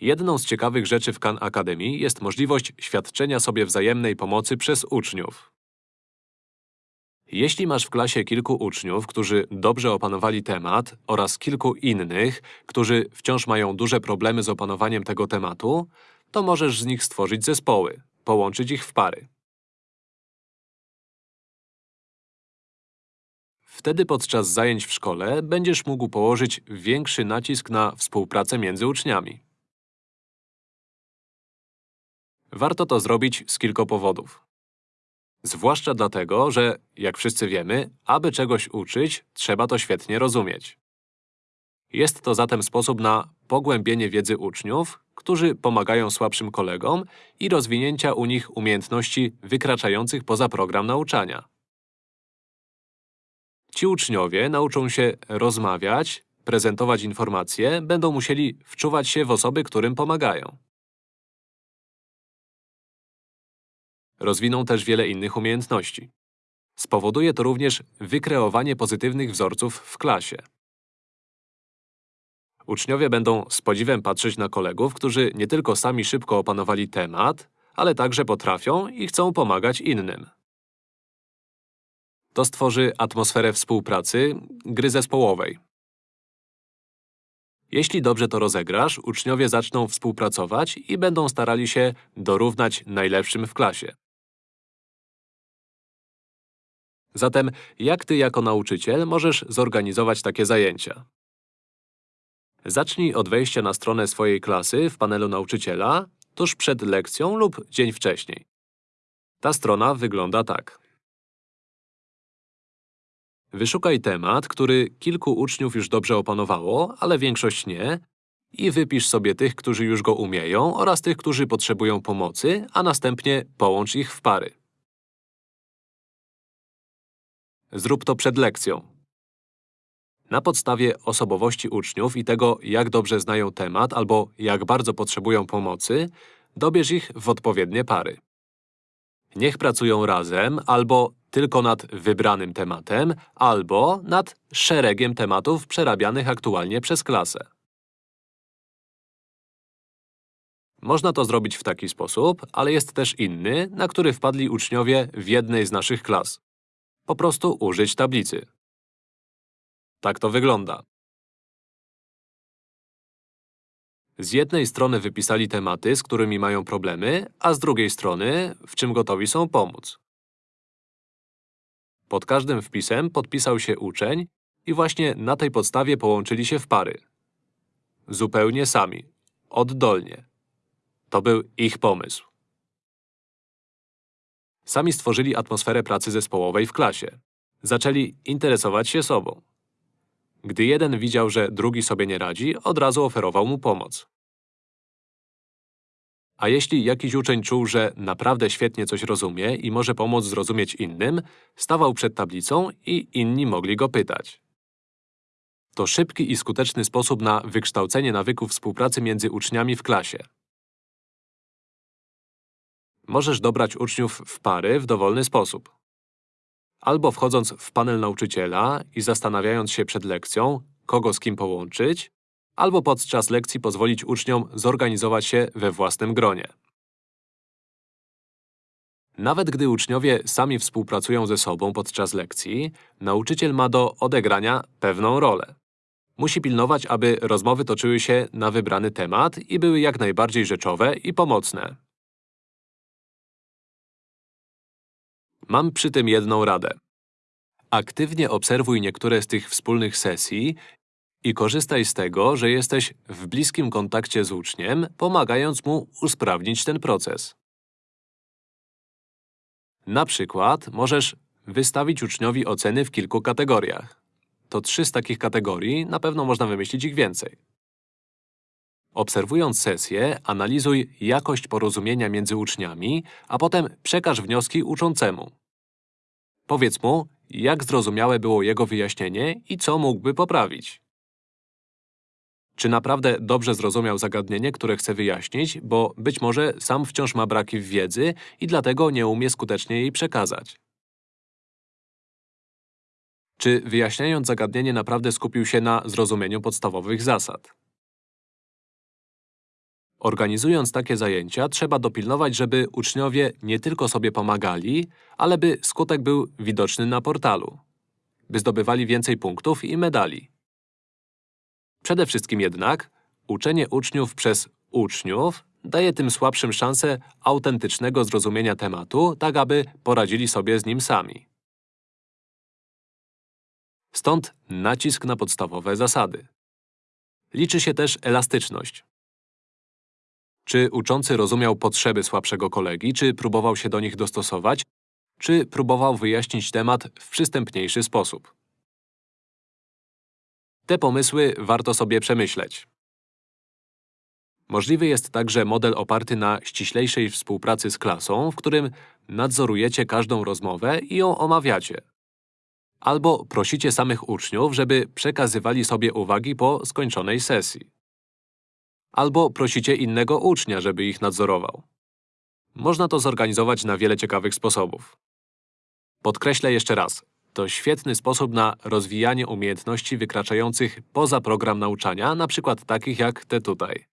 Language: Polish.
Jedną z ciekawych rzeczy w Khan Academy jest możliwość świadczenia sobie wzajemnej pomocy przez uczniów. Jeśli masz w klasie kilku uczniów, którzy dobrze opanowali temat oraz kilku innych, którzy wciąż mają duże problemy z opanowaniem tego tematu, to możesz z nich stworzyć zespoły, połączyć ich w pary. Wtedy podczas zajęć w szkole będziesz mógł położyć większy nacisk na współpracę między uczniami. Warto to zrobić z kilku powodów. Zwłaszcza dlatego, że, jak wszyscy wiemy, aby czegoś uczyć, trzeba to świetnie rozumieć. Jest to zatem sposób na pogłębienie wiedzy uczniów, którzy pomagają słabszym kolegom i rozwinięcia u nich umiejętności wykraczających poza program nauczania. Ci uczniowie nauczą się rozmawiać, prezentować informacje, będą musieli wczuwać się w osoby, którym pomagają. Rozwiną też wiele innych umiejętności. Spowoduje to również wykreowanie pozytywnych wzorców w klasie. Uczniowie będą z podziwem patrzeć na kolegów, którzy nie tylko sami szybko opanowali temat, ale także potrafią i chcą pomagać innym. To stworzy atmosferę współpracy, gry zespołowej. Jeśli dobrze to rozegrasz, uczniowie zaczną współpracować i będą starali się dorównać najlepszym w klasie. Zatem, jak ty jako nauczyciel możesz zorganizować takie zajęcia? Zacznij od wejścia na stronę swojej klasy w panelu nauczyciela tuż przed lekcją lub dzień wcześniej. Ta strona wygląda tak. Wyszukaj temat, który kilku uczniów już dobrze opanowało, ale większość nie, i wypisz sobie tych, którzy już go umieją oraz tych, którzy potrzebują pomocy, a następnie połącz ich w pary. Zrób to przed lekcją. Na podstawie osobowości uczniów i tego, jak dobrze znają temat albo jak bardzo potrzebują pomocy, dobierz ich w odpowiednie pary. Niech pracują razem albo tylko nad wybranym tematem, albo nad szeregiem tematów przerabianych aktualnie przez klasę. Można to zrobić w taki sposób, ale jest też inny, na który wpadli uczniowie w jednej z naszych klas. Po prostu użyć tablicy. Tak to wygląda. Z jednej strony wypisali tematy, z którymi mają problemy, a z drugiej strony, w czym gotowi są pomóc. Pod każdym wpisem podpisał się uczeń i właśnie na tej podstawie połączyli się w pary. Zupełnie sami, oddolnie. To był ich pomysł. Sami stworzyli atmosferę pracy zespołowej w klasie. Zaczęli interesować się sobą. Gdy jeden widział, że drugi sobie nie radzi, od razu oferował mu pomoc. A jeśli jakiś uczeń czuł, że naprawdę świetnie coś rozumie i może pomóc zrozumieć innym, stawał przed tablicą i inni mogli go pytać. To szybki i skuteczny sposób na wykształcenie nawyków współpracy między uczniami w klasie. Możesz dobrać uczniów w pary w dowolny sposób. Albo wchodząc w panel nauczyciela i zastanawiając się przed lekcją, kogo z kim połączyć, albo podczas lekcji pozwolić uczniom zorganizować się we własnym gronie. Nawet gdy uczniowie sami współpracują ze sobą podczas lekcji, nauczyciel ma do odegrania pewną rolę. Musi pilnować, aby rozmowy toczyły się na wybrany temat i były jak najbardziej rzeczowe i pomocne. Mam przy tym jedną radę. Aktywnie obserwuj niektóre z tych wspólnych sesji i korzystaj z tego, że jesteś w bliskim kontakcie z uczniem, pomagając mu usprawnić ten proces. Na przykład możesz wystawić uczniowi oceny w kilku kategoriach. To trzy z takich kategorii, na pewno można wymyślić ich więcej. Obserwując sesję, analizuj jakość porozumienia między uczniami, a potem przekaż wnioski uczącemu. Powiedz mu, jak zrozumiałe było jego wyjaśnienie i co mógłby poprawić. Czy naprawdę dobrze zrozumiał zagadnienie, które chce wyjaśnić, bo być może sam wciąż ma braki w wiedzy i dlatego nie umie skutecznie jej przekazać? Czy wyjaśniając zagadnienie naprawdę skupił się na zrozumieniu podstawowych zasad? Organizując takie zajęcia, trzeba dopilnować, żeby uczniowie nie tylko sobie pomagali, ale by skutek był widoczny na portalu. By zdobywali więcej punktów i medali. Przede wszystkim jednak, uczenie uczniów przez uczniów daje tym słabszym szansę autentycznego zrozumienia tematu, tak aby poradzili sobie z nim sami. Stąd nacisk na podstawowe zasady. Liczy się też elastyczność. Czy uczący rozumiał potrzeby słabszego kolegi, czy próbował się do nich dostosować, czy próbował wyjaśnić temat w przystępniejszy sposób. Te pomysły warto sobie przemyśleć. Możliwy jest także model oparty na ściślejszej współpracy z klasą, w którym nadzorujecie każdą rozmowę i ją omawiacie. Albo prosicie samych uczniów, żeby przekazywali sobie uwagi po skończonej sesji. Albo prosicie innego ucznia, żeby ich nadzorował. Można to zorganizować na wiele ciekawych sposobów. Podkreślę jeszcze raz, to świetny sposób na rozwijanie umiejętności wykraczających poza program nauczania, na przykład takich jak te tutaj.